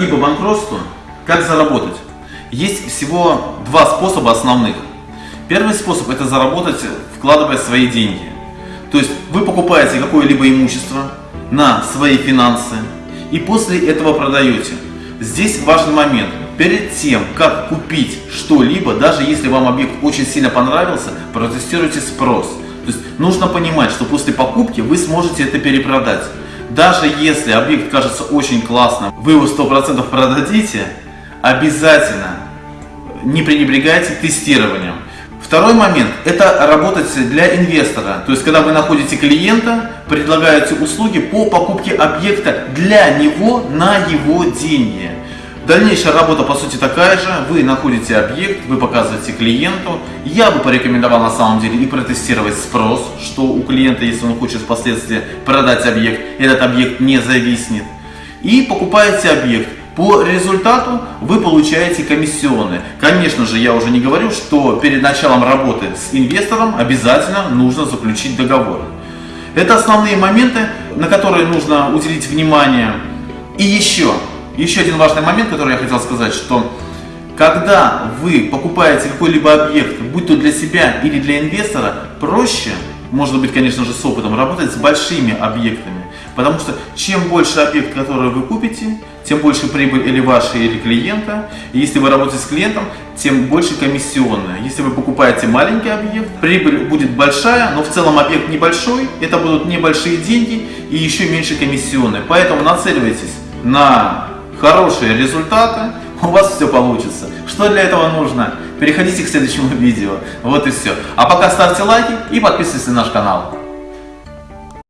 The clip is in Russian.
либо банкротству, как заработать? Есть всего два способа основных. Первый способ это заработать, вкладывая свои деньги. То есть вы покупаете какое-либо имущество на свои финансы и после этого продаете. Здесь важный момент. Перед тем, как купить что-либо, даже если вам объект очень сильно понравился, протестируйте спрос. То есть нужно понимать, что после покупки вы сможете это перепродать. Даже если объект кажется очень классным, вы его 100% продадите, обязательно не пренебрегайте тестированием. Второй момент – это работать для инвестора. То есть, когда вы находите клиента, предлагаете услуги по покупке объекта для него на его деньги. Дальнейшая работа по сути такая же. Вы находите объект, вы показываете клиенту. Я бы порекомендовал на самом деле и протестировать спрос, что у клиента, если он хочет впоследствии продать объект, этот объект не зависнет. И покупаете объект. По результату вы получаете комиссионные. Конечно же, я уже не говорю, что перед началом работы с инвестором обязательно нужно заключить договор. Это основные моменты, на которые нужно уделить внимание. И еще, еще один важный момент, который я хотел сказать, что когда вы покупаете какой-либо объект, будь то для себя или для инвестора, проще, может быть, конечно же, с опытом, работать с большими объектами. Потому что чем больше объект, который вы купите, тем больше прибыль или ваша, или клиента. И если вы работаете с клиентом, тем больше комиссионная. Если вы покупаете маленький объект, прибыль будет большая, но в целом объект небольшой, это будут небольшие деньги и еще меньше комиссионные. Поэтому нацеливайтесь на хорошие результаты, у вас все получится. Что для этого нужно? Переходите к следующему видео. Вот и все. А пока ставьте лайки и подписывайтесь на наш канал.